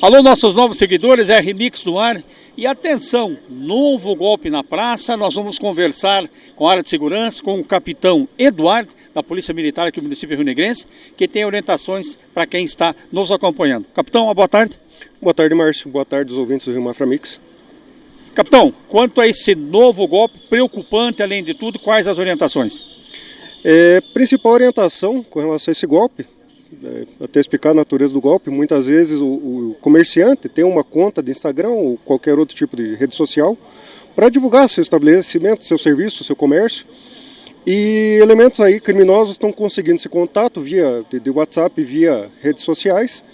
Alô, nossos novos seguidores, é Remix no ar. E atenção, novo golpe na praça. Nós vamos conversar com a área de segurança, com o capitão Eduardo, da Polícia Militar aqui do município Rio Negrense, que tem orientações para quem está nos acompanhando. Capitão, uma boa tarde. Boa tarde, Márcio. Boa tarde, os ouvintes do Rio Mafra Mix. Capitão, quanto a esse novo golpe preocupante, além de tudo, quais as orientações? É, principal orientação com relação a esse golpe até explicar a natureza do golpe, muitas vezes o, o, comerciante tem uma conta de Instagram ou qualquer outro tipo de rede social para divulgar seu estabelecimento, seu serviço, seu comércio. E elementos aí criminosos estão conseguindo esse contato via de WhatsApp, via redes sociais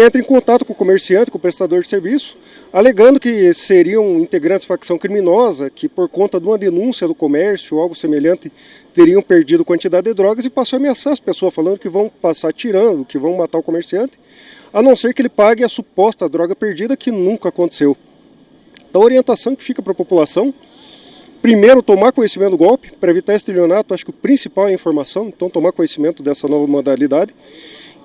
entra em contato com o comerciante, com o prestador de serviço, alegando que seriam integrantes de facção criminosa, que por conta de uma denúncia do comércio ou algo semelhante, teriam perdido quantidade de drogas e passou a ameaçar as pessoas, falando que vão passar tirando, que vão matar o comerciante, a não ser que ele pague a suposta droga perdida, que nunca aconteceu. Então a orientação que fica para a população, primeiro tomar conhecimento do golpe, para evitar estelionato, acho que o principal é a informação, então tomar conhecimento dessa nova modalidade,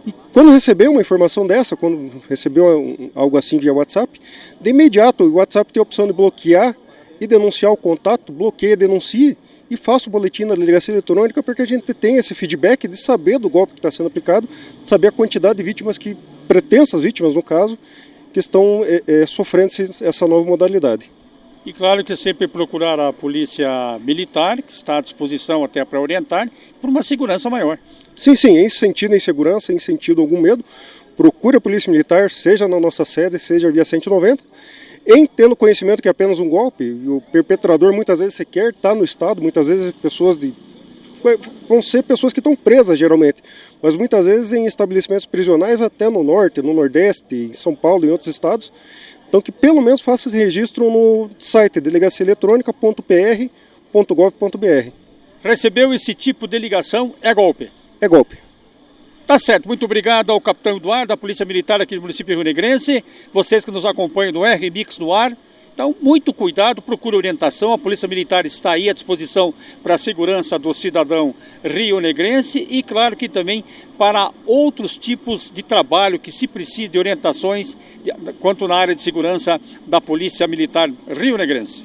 e quando recebeu uma informação dessa, quando recebeu algo assim via WhatsApp, de imediato o WhatsApp tem a opção de bloquear e denunciar o contato, bloqueia, denuncie e faça o boletim na delegacia eletrônica para que a gente tenha esse feedback de saber do golpe que está sendo aplicado, de saber a quantidade de vítimas que, pretensas vítimas no caso, que estão é, é, sofrendo essa nova modalidade. E claro que sempre procurar a polícia militar, que está à disposição até para orientar, por uma segurança maior. Sim, sim, em sentido insegurança, em sentido algum medo, procure a polícia militar, seja na nossa sede, seja via 190, em tendo conhecimento que é apenas um golpe, o perpetrador muitas vezes sequer está no estado, muitas vezes pessoas de vão ser pessoas que estão presas geralmente, mas muitas vezes em estabelecimentos prisionais até no norte, no nordeste, em São Paulo e em outros estados. Então que pelo menos faça esse registro no site delegaciaeletrônica.pr.gov.br. Recebeu esse tipo de ligação, é golpe? É golpe. Tá certo, muito obrigado ao capitão Eduardo, da Polícia Militar aqui do município Rio Negrense, vocês que nos acompanham no R Mix no ar. Então, muito cuidado, procure orientação. A Polícia Militar está aí à disposição para a segurança do cidadão rio-negrense e, claro, que também para outros tipos de trabalho que se precise de orientações quanto na área de segurança da Polícia Militar rio-negrense.